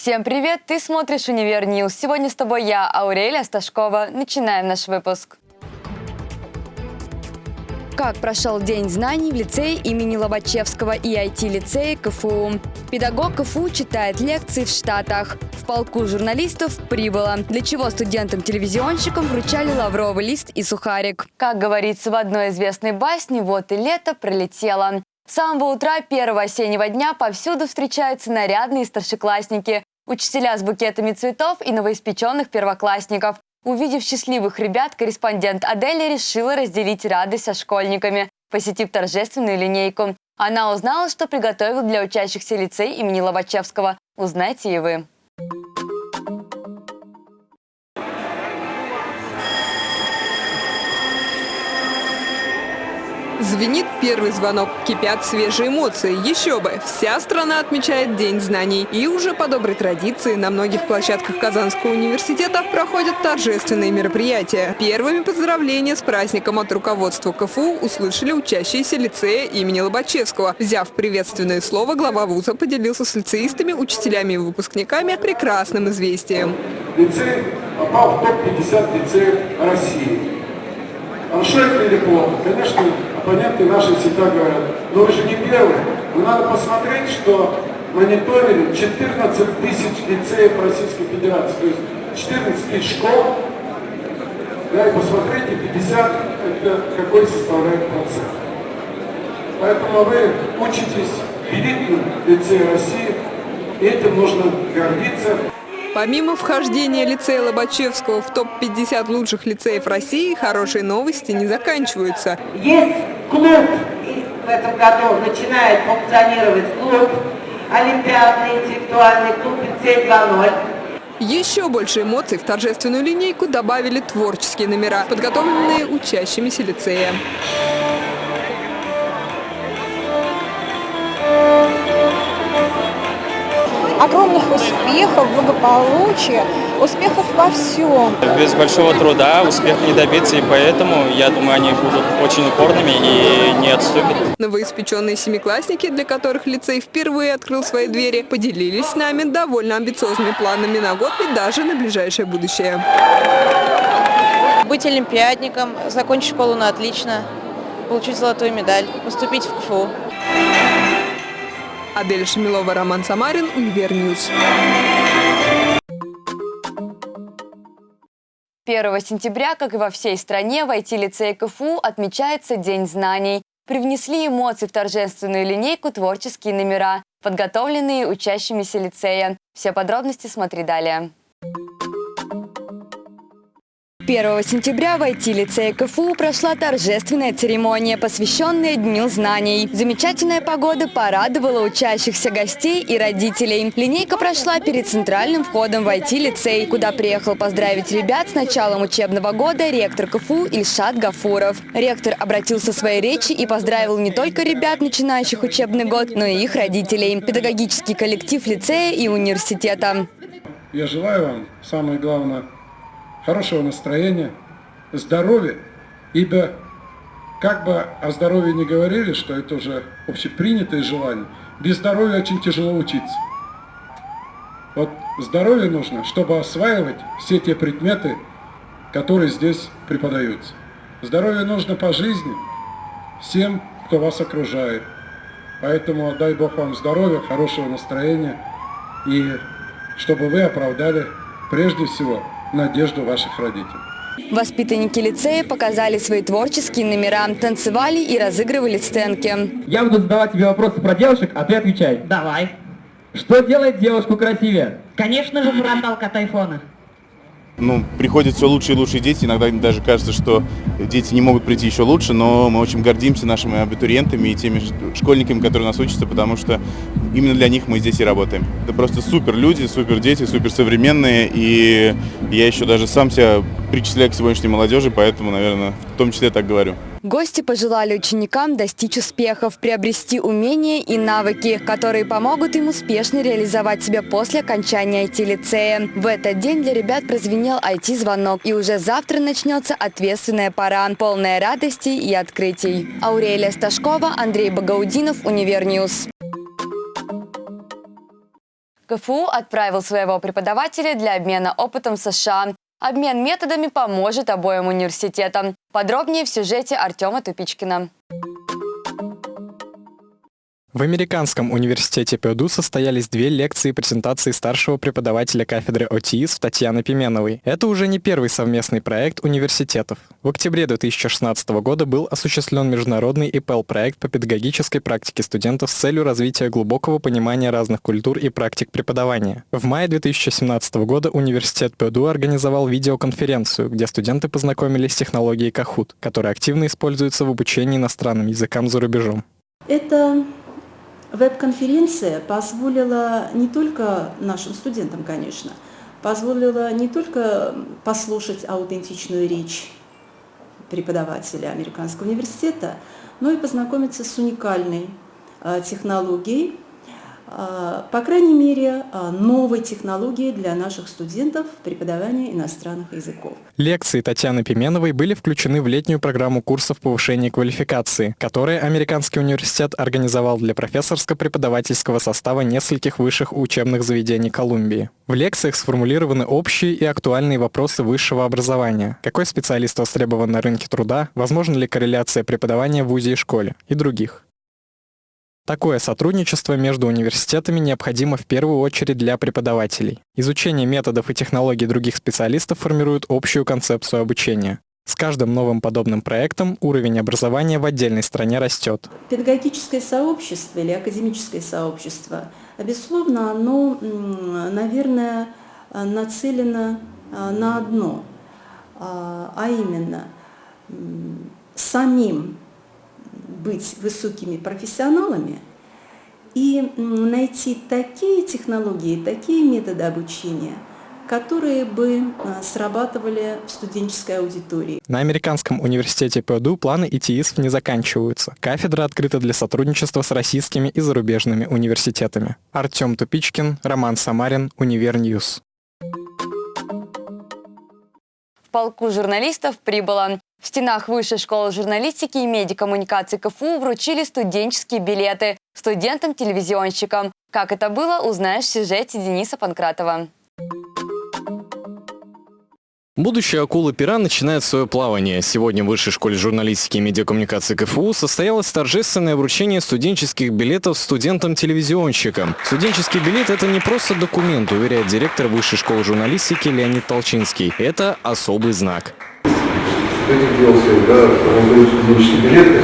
Всем привет! Ты смотришь «Univer News». Сегодня с тобой я, Аурелия Сташкова. Начинаем наш выпуск. Как прошел День знаний в лицее имени Лобачевского и IT-лицее КФУ? Педагог КФУ читает лекции в Штатах. В полку журналистов прибыло. Для чего студентам-телевизионщикам вручали лавровый лист и сухарик? Как говорится в одной известной басне, вот и лето пролетело. С самого утра первого осеннего дня повсюду встречаются нарядные старшеклассники, учителя с букетами цветов и новоиспеченных первоклассников. Увидев счастливых ребят, корреспондент Адели решила разделить радость со школьниками, посетив торжественную линейку. Она узнала, что приготовил для учащихся лицей имени Лобачевского. Узнайте и вы. Звенит первый звонок, кипят свежие эмоции. Еще бы, вся страна отмечает День знаний. И уже по доброй традиции на многих площадках Казанского университета проходят торжественные мероприятия. Первыми поздравления с праздником от руководства КФУ услышали учащиеся лицея имени Лобачевского. Взяв приветственное слово, глава вуза поделился с лицеистами, учителями и выпускниками прекрасным известием. Лицей попал в топ-50 лицеев России. Или плохо? Конечно, оппоненты наши всегда говорят, но вы же не первые. Но надо посмотреть, что мониторили 14 тысяч лицеев Российской Федерации, то есть 14 тысяч школ, да, и посмотрите, 50 это какой составляет процент. Поэтому вы учитесь в элитном лицее России, и этим нужно гордиться. Помимо вхождения лицея Лобачевского в топ-50 лучших лицеев России, хорошие новости не заканчиваются. Есть клуб в этом году, начинает функционировать клуб, олимпиадный интеллектуальный клуб лицей 2.0. Еще больше эмоций в торжественную линейку добавили творческие номера, подготовленные учащимися лицея. Огромных успехов, благополучия, успехов во всем. Без большого труда успех не добиться, и поэтому, я думаю, они будут очень упорными и не отступят. Новоиспеченные семиклассники, для которых лицей впервые открыл свои двери, поделились с нами довольно амбициозными планами на год и даже на ближайшее будущее. Быть олимпиадником, закончить школу на отлично, получить золотую медаль, поступить в КФУ. Адель Шамилова, Роман Самарин, Univer News. 1 сентября, как и во всей стране, в IT-лицее КФУ отмечается День знаний. Привнесли эмоции в торжественную линейку творческие номера, подготовленные учащимися лицея. Все подробности смотри далее. 1 сентября в IT-лицее КФУ прошла торжественная церемония, посвященная Дню знаний. Замечательная погода порадовала учащихся гостей и родителей. Линейка прошла перед центральным входом в IT-лицей, куда приехал поздравить ребят с началом учебного года ректор КФУ Ильшат Гафуров. Ректор обратился в своей речи и поздравил не только ребят, начинающих учебный год, но и их родителей, педагогический коллектив лицея и университета. Я желаю вам, самое главное, хорошего настроения, здоровья, ибо как бы о здоровье не говорили, что это уже общепринятое желание, без здоровья очень тяжело учиться. Вот здоровье нужно, чтобы осваивать все те предметы, которые здесь преподаются. Здоровье нужно по жизни всем, кто вас окружает. Поэтому дай Бог вам здоровья, хорошего настроения и чтобы вы оправдали прежде всего надежду ваших родителей. Воспитанники лицея показали свои творческие номера, танцевали и разыгрывали сценки. Я буду задавать тебе вопросы про девушек, а ты отвечай. Давай. Что делает девушку красивее? Конечно же, фронталка от айфона ну, приходят все лучшие и лучшие дети. Иногда даже кажется, что дети не могут прийти еще лучше, но мы очень гордимся нашими абитуриентами и теми школьниками, которые у нас учатся, потому что именно для них мы здесь и работаем. Это просто супер люди, супер дети, супер современные, и я еще даже сам себя причисляю к сегодняшней молодежи, поэтому, наверное, в том числе так говорю. Гости пожелали ученикам достичь успехов, приобрести умения и навыки, которые помогут им успешно реализовать себя после окончания IT-лицея. В этот день для ребят прозвенел IT-звонок, и уже завтра начнется ответственная пора, полная радости и открытий. Аурелия Сташкова, Андрей Багаудинов, Univer News. КФУ отправил своего преподавателя для обмена опытом США. Обмен методами поможет обоим университетам. Подробнее в сюжете Артема Тупичкина. В Американском университете ПДУ состоялись две лекции и презентации старшего преподавателя кафедры ОТИС Татьяны Пименовой. Это уже не первый совместный проект университетов. В октябре 2016 года был осуществлен международный ИПЛ-проект по педагогической практике студентов с целью развития глубокого понимания разных культур и практик преподавания. В мае 2017 года университет ПДУ организовал видеоконференцию, где студенты познакомились с технологией Kahoot, которая активно используется в обучении иностранным языкам за рубежом. Это Веб-конференция позволила не только нашим студентам, конечно, позволила не только послушать аутентичную речь преподавателя Американского университета, но и познакомиться с уникальной э, технологией, а, по крайней мере, а, новой технологии для наших студентов преподавания иностранных языков. Лекции Татьяны Пименовой были включены в летнюю программу курсов повышения квалификации, которые Американский университет организовал для профессорско-преподавательского состава нескольких высших учебных заведений Колумбии. В лекциях сформулированы общие и актуальные вопросы высшего образования. Какой специалист востребован на рынке труда, возможна ли корреляция преподавания в ВУЗе и школе и других. Такое сотрудничество между университетами необходимо в первую очередь для преподавателей. Изучение методов и технологий других специалистов формирует общую концепцию обучения. С каждым новым подобным проектом уровень образования в отдельной стране растет. Педагогическое сообщество или академическое сообщество, безусловно, оно, наверное, нацелено а, на одно, а, а именно самим быть высокими профессионалами и найти такие технологии, такие методы обучения, которые бы а, срабатывали в студенческой аудитории. На Американском университете ПДУ планы ИТИСов не заканчиваются. Кафедра открыта для сотрудничества с российскими и зарубежными университетами. Артем Тупичкин, Роман Самарин, Univer News. Полку журналистов прибыло в стенах Высшей школы журналистики и медиакоммуникации КФУ вручили студенческие билеты студентам-телевизионщикам. Как это было, узнаешь в сюжете Дениса Панкратова. Будущая акула-пера начинает свое плавание. Сегодня в Высшей школе журналистики и медиакоммуникации КФУ состоялось торжественное вручение студенческих билетов студентам-телевизионщикам. Студенческий билет – это не просто документ, уверяет директор Высшей школы журналистики Леонид Толчинский. Это особый знак. Этих дел да, раздают студенческие билеты.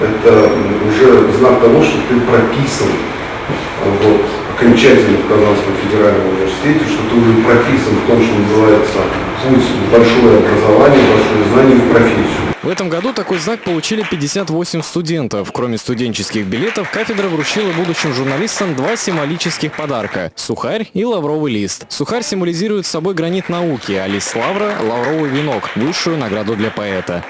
Это уже знак того, что ты прописан вот, окончательно в Казанском федеральном университете, что ты уже прописан в том, что называется путь большое образование, большое знание в профессию. В этом году такой знак получили 58 студентов. Кроме студенческих билетов, кафедра вручила будущим журналистам два символических подарка – сухарь и лавровый лист. Сухарь символизирует собой гранит науки, а лист лавра – лавровый венок, высшую награду для поэта.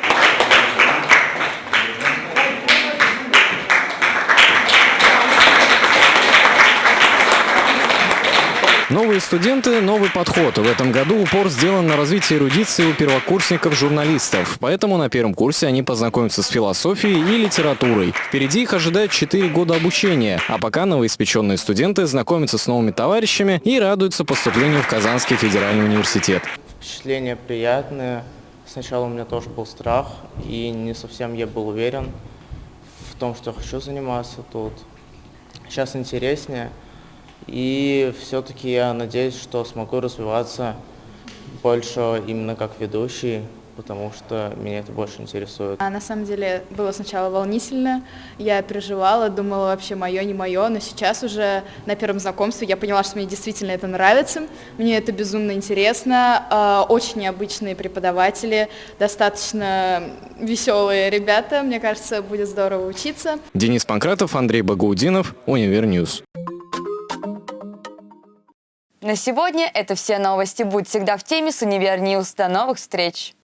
Новые студенты – новый подход. В этом году упор сделан на развитие эрудиции у первокурсников-журналистов. Поэтому на первом курсе они познакомятся с философией и литературой. Впереди их ожидает 4 года обучения. А пока новоиспеченные студенты знакомятся с новыми товарищами и радуются поступлению в Казанский федеральный университет. Впечатления приятные. Сначала у меня тоже был страх, и не совсем я был уверен в том, что хочу заниматься тут. Сейчас интереснее. И все-таки я надеюсь, что смогу развиваться больше именно как ведущий, потому что меня это больше интересует. А на самом деле было сначала волнительно, я переживала, думала вообще мое, не мое, но сейчас уже на первом знакомстве я поняла, что мне действительно это нравится, мне это безумно интересно, а, очень необычные преподаватели, достаточно веселые ребята, мне кажется, будет здорово учиться. Денис Панкратов, Андрей Багаудинов, Univer News. На сегодня это все новости. Будь всегда в теме с Универ До новых встреч!